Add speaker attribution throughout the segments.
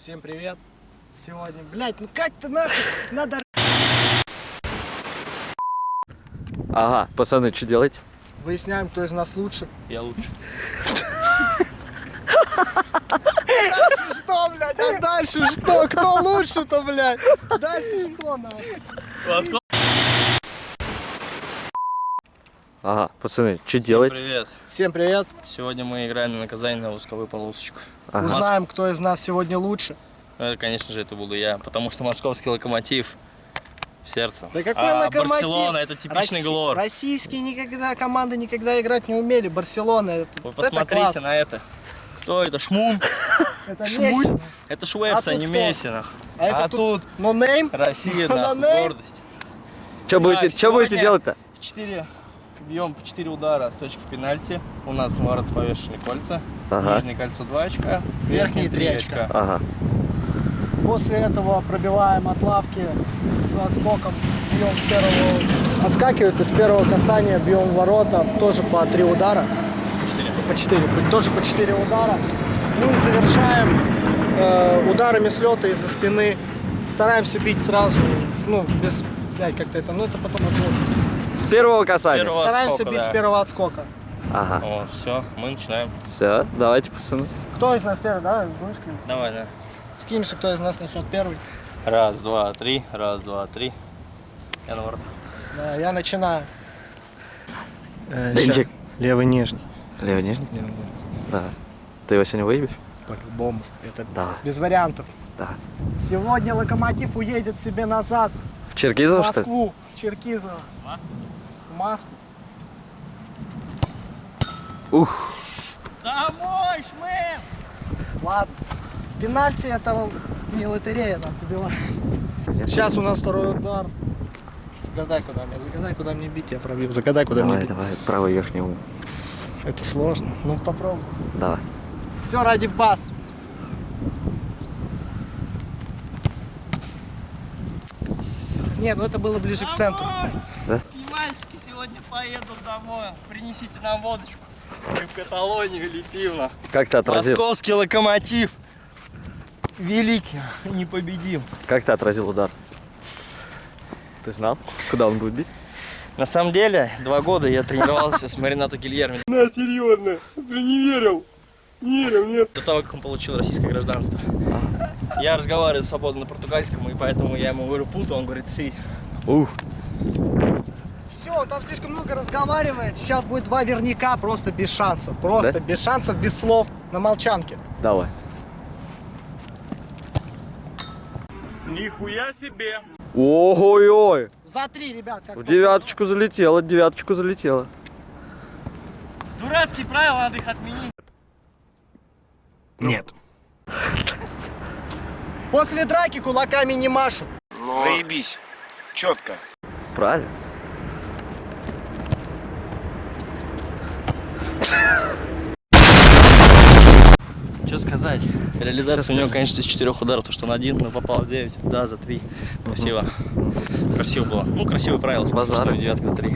Speaker 1: Всем привет. Сегодня, блядь, ну как ты нахуй? Надо
Speaker 2: Ага, пацаны, что делаете?
Speaker 1: выясняем, кто из нас лучше.
Speaker 3: Я лучше.
Speaker 1: Дальше что, блядь? А дальше что? Кто лучше-то, блядь? Дальше что, нахуй?
Speaker 2: Ага, пацаны, что делаете?
Speaker 3: Привет.
Speaker 1: Всем привет.
Speaker 3: Сегодня мы играем на наказание на восковую полосочку.
Speaker 2: Ага.
Speaker 1: Узнаем, кто из нас сегодня лучше.
Speaker 3: Ну, это, конечно же, это буду я, потому что московский локомотив в сердце.
Speaker 1: Да какой
Speaker 3: а
Speaker 1: локомотив?
Speaker 3: Барселона это типичный
Speaker 1: Росси-
Speaker 3: глор.
Speaker 1: Российские никогда команды никогда играть не умели. Барселона это,
Speaker 3: Вы
Speaker 1: это
Speaker 3: посмотрите
Speaker 1: класс.
Speaker 3: на это. Кто это? Шмун?
Speaker 1: Это
Speaker 3: Шмуль? Это Швепс,
Speaker 1: А
Speaker 3: а, не
Speaker 1: кто?
Speaker 3: Месси. нахуй.
Speaker 1: А это
Speaker 3: А
Speaker 1: тут no name?
Speaker 3: Россия,
Speaker 1: да,
Speaker 3: гордость.
Speaker 2: Что будете, делать-то?
Speaker 3: Четыре. Бьем по 4 удара с точки пенальти. У нас на ворот повешены кольца.
Speaker 2: Ага.
Speaker 3: Нижнее кольцо 2 очка.
Speaker 1: Верхние три
Speaker 3: три
Speaker 1: очка.
Speaker 2: Ага.
Speaker 1: После этого пробиваем от лавки с отскоком, бьем с первого, отскакивает из первого касания, бьем в ворота, тоже по три удара,
Speaker 3: Четыре.
Speaker 1: по четыре, тоже по четыре удара. Ну и завершаем э, ударами с лета из-за спины. Стараемся бить сразу, ну, без, блядь, как-то это, ну это потом отвод.
Speaker 2: С первого касания.
Speaker 3: первого.
Speaker 1: Стараемся
Speaker 3: отскока,
Speaker 1: бить
Speaker 3: да.
Speaker 1: с первого отскока.
Speaker 2: Ага.
Speaker 3: О, все, мы начинаем.
Speaker 2: Все, давайте, пацаны.
Speaker 1: Кто из нас первый, да? Будешь кинуть?
Speaker 3: Давай, да.
Speaker 1: Скинемся, кто из нас начнет первый.
Speaker 3: Раз, два, три. Раз, два, три. Я на ворот.
Speaker 1: Да, я начинаю. Э,
Speaker 2: Денчик.
Speaker 1: Левый нижний.
Speaker 2: Левый нижний?
Speaker 1: Левый нижний.
Speaker 2: Да. Ты его сегодня выебешь?
Speaker 1: По-любому. Это
Speaker 2: Да.
Speaker 1: без вариантов.
Speaker 2: Да.
Speaker 1: Сегодня Локомотив уедет себе назад.
Speaker 2: В
Speaker 1: В
Speaker 2: Черкизово, что ли?
Speaker 1: Москву. В Черкизово. В Москву.
Speaker 2: Ух.
Speaker 3: Домой, шмем!
Speaker 1: Ладно. Пенальти это не лотерея, надо забивать. Сейчас у нас второй удар. Загадай, куда мне. Загадай, куда мне бить, я пробью. Загадай, куда мне
Speaker 2: Давай,
Speaker 1: бить.
Speaker 2: давай, правый верхний угол.
Speaker 1: Это сложно. Ну попробуй.
Speaker 2: Давай.
Speaker 1: Все ради бас. Не, ну это было ближе к центру.
Speaker 3: И поедут домой. Принесите нам водочку. Мы в Каталонию летим. на.
Speaker 2: Как ты отразил?
Speaker 3: Московский локомотив. Великий, непобедим.
Speaker 2: Как ты отразил удар? Ты знал, куда он будет бить?
Speaker 3: На самом деле, два года я тренировался с Маринато Гильерми.
Speaker 1: На, серьезно. Ты не верил. Не верил, нет.
Speaker 3: До того, как он получил российское гражданство. Я разговариваю свободно на португальском, и поэтому я ему говорю путу, он говорит си.
Speaker 2: Ух.
Speaker 1: Все, он там слишком много разговаривает. Сейчас будет два верняка просто без шансов. Просто
Speaker 2: Да?
Speaker 1: без шансов, без слов. На молчанке.
Speaker 2: Давай.
Speaker 4: Нихуя себе!
Speaker 2: Ой-ой-ой.
Speaker 1: За три, ребят. Как
Speaker 2: В девяточку залетело, девяточку залетело.
Speaker 3: Дурацкие правила, надо их отменить.
Speaker 4: Нет.
Speaker 1: После драки кулаками не машут.
Speaker 4: Заебись. Четко.
Speaker 2: Правильно.
Speaker 3: Что сказать? Реализация у него, конечно, из четырех ударов, то что он один, но попал в 9, да, за три. Красиво. Красиво было. Ну, красивые правила,
Speaker 2: Базар.
Speaker 3: что девятка за три.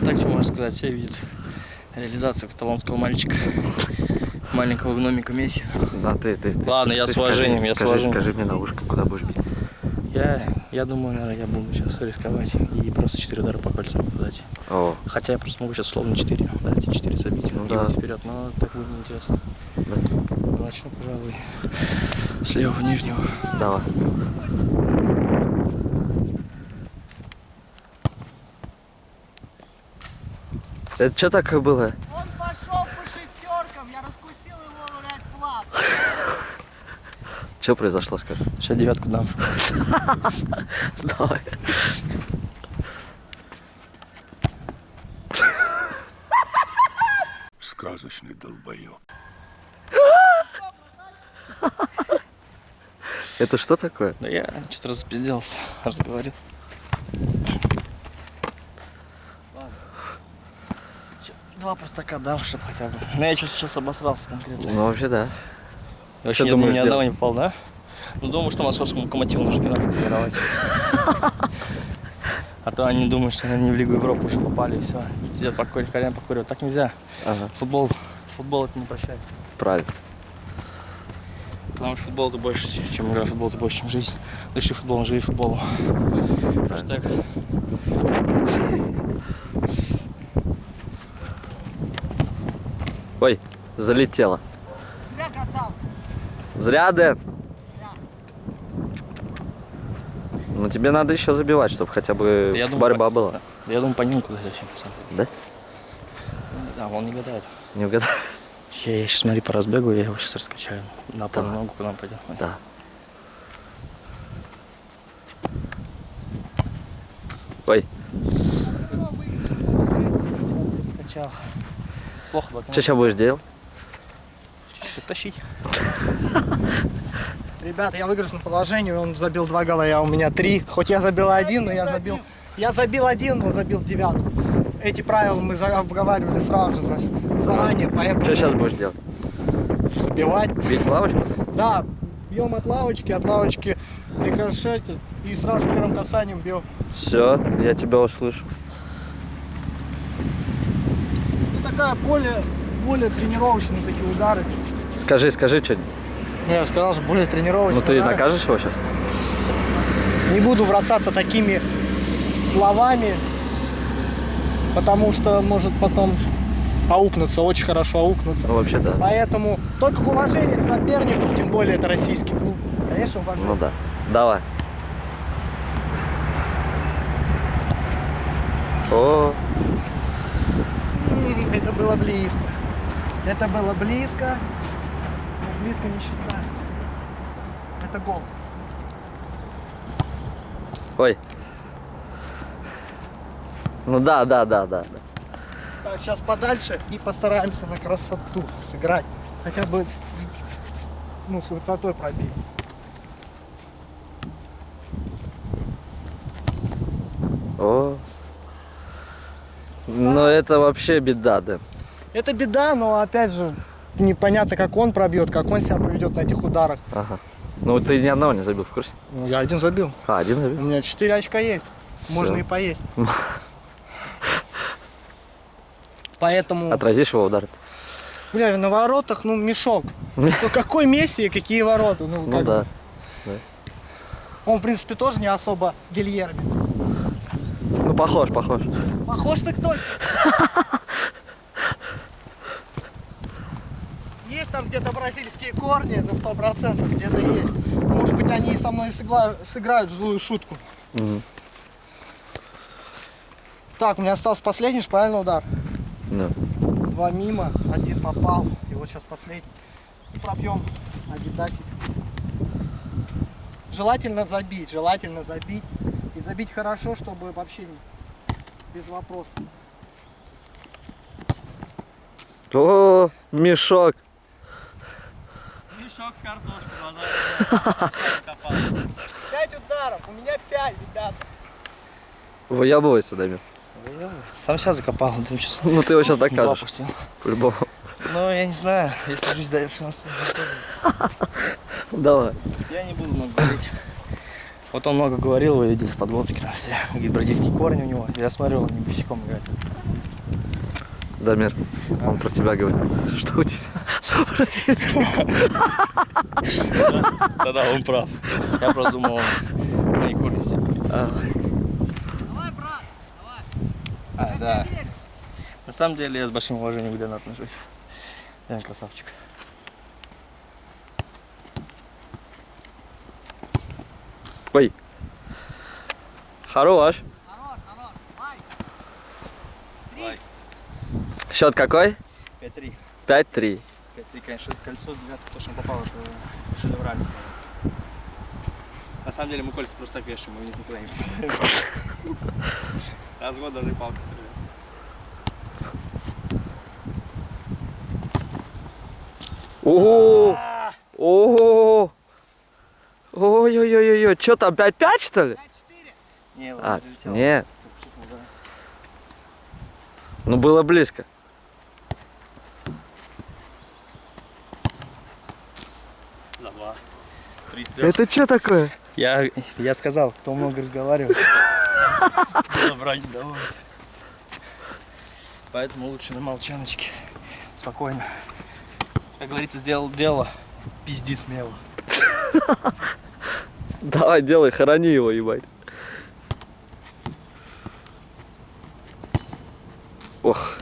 Speaker 3: А так, что можно сказать, все видят реализацию каталонского мальчика, маленького гномика Месси.
Speaker 2: Да, ты, ты, ты-
Speaker 3: Ладно, я
Speaker 2: ты
Speaker 3: с уважением,
Speaker 2: скажи,
Speaker 3: я с
Speaker 2: скажи,
Speaker 3: уважением.
Speaker 2: Скажи мне на ушко, куда будешь бить.
Speaker 3: Я, я думаю, наверное, я буду сейчас рисковать и просто 4 удара по кольцам дать.
Speaker 2: О,
Speaker 3: Хотя я просто могу сейчас словно 4 дать и 4 забить
Speaker 2: Ну
Speaker 3: и
Speaker 2: да.
Speaker 3: вот вперед, но так будет неинтересно.
Speaker 2: да.
Speaker 3: Начну, пожалуй, с левого нижнего.
Speaker 2: Давай. Это что такое было?
Speaker 1: Он пошел по шестеркам. Я раскусил его, блядь, флаг.
Speaker 2: Что произошло, скажи?
Speaker 3: Сейчас девятку дам.
Speaker 2: Давай.
Speaker 4: Сказочный долбоёб.
Speaker 2: Это что такое?
Speaker 3: Да я что-то распизделся, разговорил. Два простака дам, чтобы хотя бы. Ну я сейчас обосрался конкретно.
Speaker 2: Ну, вообще, да.
Speaker 3: Вообще,
Speaker 2: что
Speaker 3: ни одного не попал, да? Ну, думаю, что московскому локомотиву нужно пенальти тренировать. А то они думают, что они в Лигу Европы уже попали, и все. Сидят покурить, кальян покуривают. Так нельзя.
Speaker 2: Ага,
Speaker 3: Футбол, футбол это не прощает.
Speaker 2: правильно.
Speaker 3: Потому что футбол это больше, чем игра футбол, это больше, чем жизнь. Дыши футболом, живи футболом. Хэштег.
Speaker 2: Ой, залетело.
Speaker 1: Зря катал.
Speaker 2: Зря, Дэн. Ну тебе надо еще забивать, чтобы хотя бы
Speaker 3: Я думаю,
Speaker 2: борьба
Speaker 3: по-
Speaker 2: была.
Speaker 3: Я думаю, по нему куда зачем.
Speaker 2: Да?
Speaker 3: Да, он не гадает.
Speaker 2: Не угадал?
Speaker 3: Я, я сейчас, смотри, по разбегу, я его сейчас раскачаю на полную ногу, куда он пойдет.
Speaker 2: Да. Ой,
Speaker 3: Скачал. Плохо
Speaker 2: что сейчас будешь делать?
Speaker 3: Чуть-чуть тащить.
Speaker 1: Ребята, я в выигрышном положении, он забил два гола, я у меня три. Хоть я забил один, но я забил... Я забил один, но забил девятку. Эти правила мы за- обговаривали сразу же за- заранее, поэтому
Speaker 2: Что сейчас будешь делать?
Speaker 1: забивать.
Speaker 2: Бить лавочку?
Speaker 1: Да, бьем от лавочки, от лавочки рикошетит и сразу же первым касанием бьем.
Speaker 2: Все, я тебя услышу.
Speaker 1: Ну, такая более, более тренировочные такие удары.
Speaker 2: Скажи, скажи что.
Speaker 1: Ну, Я сказал, что более тренировочные
Speaker 2: Ну ты
Speaker 1: удары.
Speaker 2: накажешь его сейчас?
Speaker 1: Не буду бросаться такими словами, потому что может потом аукнуться, очень хорошо аукнуться.
Speaker 2: Ну вообще да.
Speaker 1: Поэтому только к уважению к сопернику, тем более это российский клуб. Конечно, уважение.
Speaker 2: Ну да. Давай. О,
Speaker 1: Это было близко. Это было близко. Но близко не считается. Это гол.
Speaker 2: ой. Ну да, да, да, да.
Speaker 1: Так, сейчас подальше и постараемся на красоту сыграть. Хотя бы ну, с высотой пробить.
Speaker 2: О. Ну это вообще беда, да.
Speaker 1: Это беда, но опять же непонятно, как он пробьет, как он себя поведет на этих ударах.
Speaker 2: Ага. Ну ты ни одного не забил в курсе?
Speaker 1: Ну, я один забил.
Speaker 2: А, один
Speaker 1: У
Speaker 2: забил?
Speaker 1: меня 4 очка есть. Можно
Speaker 2: Всё.
Speaker 1: и поесть. Поэтому,
Speaker 2: Отразишь его удар?
Speaker 1: бля, на воротах, ну, мешок. Ну, какой Месси и какие ворота? Ну,
Speaker 2: Ну
Speaker 1: как
Speaker 2: да.
Speaker 1: бы. Он, в принципе, тоже не особо Гильерми.
Speaker 2: Ну похож, похож.
Speaker 1: Похож ты кто? там где-то бразильские корни, это сто процентов где-то есть. Может быть, они со мной сыграют, сыграют злую шутку.
Speaker 2: Мгм.
Speaker 1: Так, у меня остался последний правильно удар?
Speaker 2: Ну.
Speaker 1: Два мимо, один попал. И вот сейчас последний. И пробьем Адидасик. Желательно забить, желательно забить. И забить хорошо, чтобы вообще без вопросов.
Speaker 2: О, мешок.
Speaker 3: Мешок с картошкой, глаза
Speaker 1: Пять ударов, у меня пять, ребята.
Speaker 2: Выебывайся, Дамир.
Speaker 3: Сам себя закопал. ты сейчас
Speaker 2: Ну ты его сейчас докажешь.
Speaker 3: пустил.
Speaker 2: По-любому.
Speaker 3: Ну, я не знаю, если жизнь дает шанс.
Speaker 2: Давай.
Speaker 3: Я не буду много говорить. Вот он много говорил, вы видели в подводке, там все. Говорит, бразильские корни у него. Я смотрел, он не босиком играет.
Speaker 2: Дамир, он про тебя говорит. Что у тебя?
Speaker 3: Да-да, он прав. Я просто думал, он себе
Speaker 2: А,
Speaker 1: Давай, брат,
Speaker 3: А, да. На самом деле я с большим уважением к Дэну отношусь. Дэн красавчик.
Speaker 2: Ой. Хорош,
Speaker 1: давай.
Speaker 2: Счет какой?
Speaker 3: 5-3.
Speaker 2: 5-3.
Speaker 3: 5-3, конечно, кольцо девятое, то, что он попал, это шедеврально. На самом деле мы кольца просто так вешаем, мы никуда не попадаем. Раз в год даже палка стреляет.
Speaker 2: Ого! Ого! Ой-ой-ой-ой, что там, 5-5 что ли?
Speaker 3: Не, он
Speaker 2: А,
Speaker 3: не.
Speaker 2: Ну было близко.
Speaker 3: За два. Три из трех.
Speaker 2: Это что такое?
Speaker 3: Я, я сказал, кто много разговаривает, не давай. Поэтому лучше на молчаночке. Спокойно. Как говорится, сделал дело, пизди смело.
Speaker 2: Давай, делай, хорони его, ебать. Ох.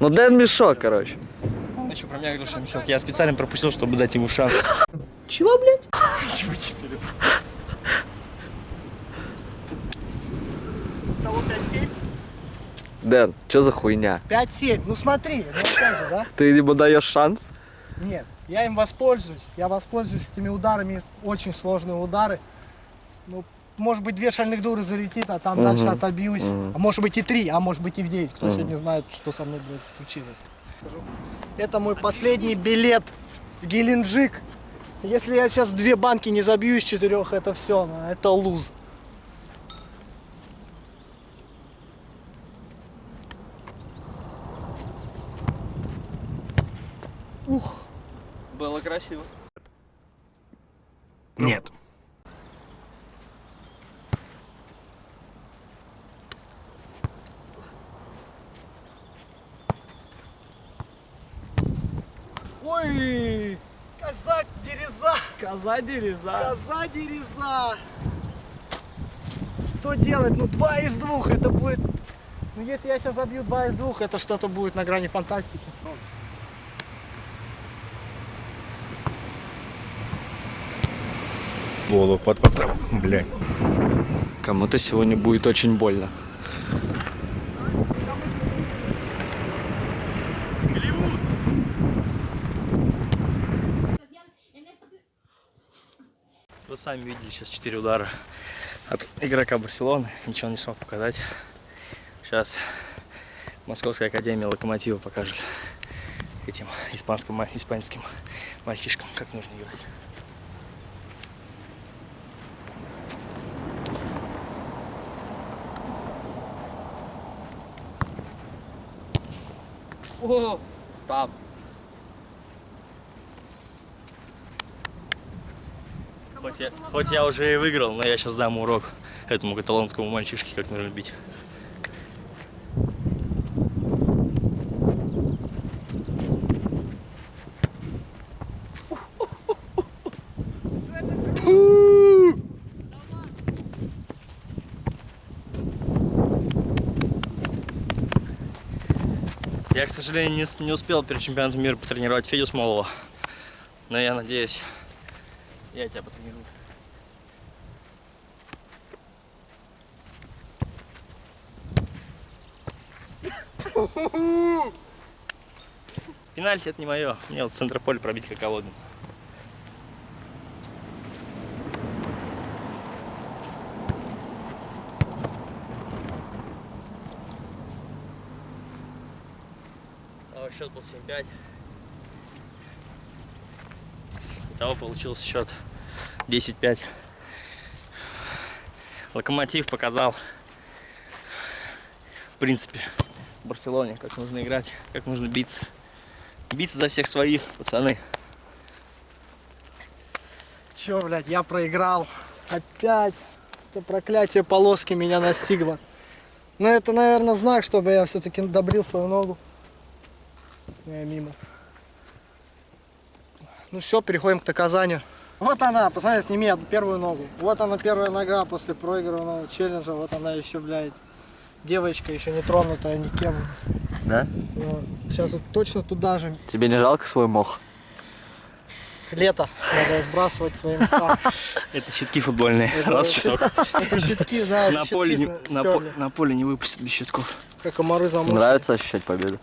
Speaker 2: Ну Дэн мешок, короче.
Speaker 3: Еще про меня говорил, что мешок. Я специально пропустил, чтобы дать ему шанс.
Speaker 1: Чего, блядь?
Speaker 3: Чего теперь?
Speaker 1: Того 5-7?
Speaker 2: Дэн, что за хуйня?
Speaker 1: 5-7. Ну смотри, же, да?
Speaker 2: Ты ему даешь шанс?
Speaker 1: Нет, я им воспользуюсь. Я воспользуюсь этими ударами. Очень сложные удары. Ну, может быть, две шальных дуры залетит, а там дальше отобьюсь. А может быть и три, а может быть и в девять. Кто сегодня знает, что со мной, блядь, случилось. Это мой последний билет в Геленджик. Если я сейчас две банки не забью из четырех, это все, это луз.
Speaker 3: Было красиво.
Speaker 4: Нет.
Speaker 1: Ой! Коза дереза!
Speaker 3: Коза дереза.
Speaker 1: Коза дереза! Что делать? Ну, два из двух, это будет... Ну, если я сейчас забью два из двух, это что-то будет на грани фантастики.
Speaker 4: Голову под потом, блядь.
Speaker 2: Кому-то сегодня будет очень больно.
Speaker 3: Вы сами видели сейчас 4 удара от игрока Барселоны. Ничего не смог показать. Сейчас Московская академия Локомотива покажет этим испанским, испанским мальчишкам, как нужно играть.
Speaker 2: О, там.
Speaker 3: Хоть я, хоть я уже и выиграл, но я сейчас дам урок этому каталонскому мальчишке, как нужно бить. Я, к сожалению, не, не успел перед чемпионатом мира потренировать Федю Смолова. Но я надеюсь, я тебя потренирую. Пенальти это не мое. Мне вот с центра поля пробить как Колодин. А счет был 7-5. Итого получился счет 10-5. Локомотив показал, в принципе, в Барселоне, как нужно играть, как нужно биться. Биться за всех своих, пацаны.
Speaker 1: Чё, блядь, я проиграл. Опять. Это проклятие полоски меня настигло. Но это, наверное, знак, чтобы я все-таки добрил свою ногу. Я мимо. Ну все, переходим к наказанию. Вот она, посмотри, сними одну первую ногу. Вот она первая нога после проигранного челленджа. Вот она еще, блядь, девочка еще не тронутая никем.
Speaker 2: Да?
Speaker 1: Сейчас вот точно туда же.
Speaker 2: Тебе не жалко свой мох?
Speaker 1: Лето. Надо сбрасывать своим фа.
Speaker 3: Это щитки футбольные. Раз
Speaker 1: щит-
Speaker 3: щиток.
Speaker 1: Это щитки, да,
Speaker 3: На поле, не, на, поле выпустят без щитков.
Speaker 1: Как комары замочили.
Speaker 2: Нравится ощущать победу?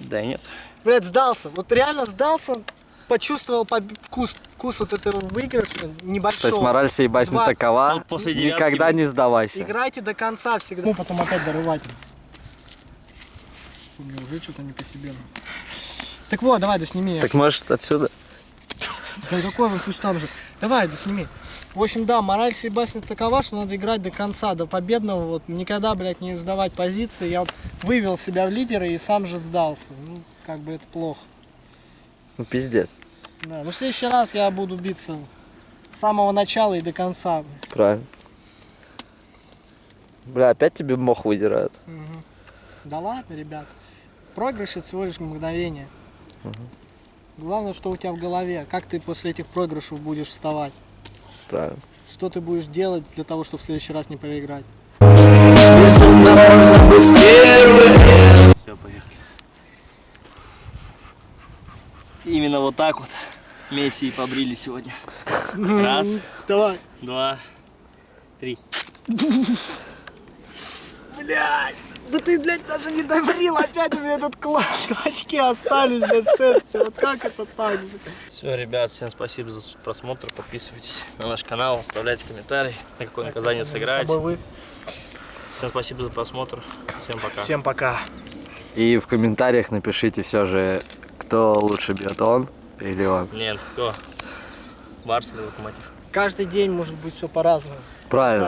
Speaker 3: Да нет.
Speaker 1: Блядь, сдался. Вот реально сдался. Почувствовал вкус, вкус вот этого выигрыша
Speaker 2: То
Speaker 1: небольшого.
Speaker 2: есть мораль всей басни
Speaker 1: Два.
Speaker 2: такова,
Speaker 3: Вот после
Speaker 2: никогда не сдавайся.
Speaker 1: Играйте до конца всегда. Ну, потом опять дорывать. Мне уже что-то не по себе. Так вот, давай, да сними.
Speaker 2: Так может отсюда?
Speaker 1: Да какой вы пусть там же. Давай, да сними. В общем, да, мораль всей басни такова, что надо играть до конца, до победного. Вот никогда, блядь, не сдавать позиции. Я вот вывел себя в лидеры и сам же сдался. Ну, как бы это плохо.
Speaker 2: Ну пиздец.
Speaker 1: Да, но в следующий раз я буду биться с самого начала и до конца.
Speaker 2: Правильно. Бля, опять тебе мох выдирают.
Speaker 1: Да ладно, ребят. Проигрыш это всего лишь мгновение. Главное, что у тебя в голове. Как ты после этих проигрышев будешь вставать?
Speaker 2: Правильно.
Speaker 1: Что ты будешь делать для того, чтобы в следующий раз не проиграть?
Speaker 3: Все, поехали. Именно вот так вот Месси и побрили сегодня. Раз,
Speaker 1: Давай.
Speaker 3: два, три.
Speaker 1: Блядь! Да ты, блядь, даже не добрил, опять у меня этот класс. Клочки остались, блядь, шерсти. Вот как это так?
Speaker 3: Все, ребят, всем спасибо за просмотр. Подписывайтесь на наш канал, оставляйте комментарии, на какое наказание
Speaker 1: За
Speaker 3: сыграете.
Speaker 1: собой вы.
Speaker 3: Всем спасибо за просмотр. Всем пока.
Speaker 1: Всем пока.
Speaker 2: И в комментариях напишите все же, кто лучше бьет, он или он.
Speaker 3: Нет, кто? Барс или Локомотив?
Speaker 1: Каждый день может быть все по-разному.
Speaker 2: Правильно.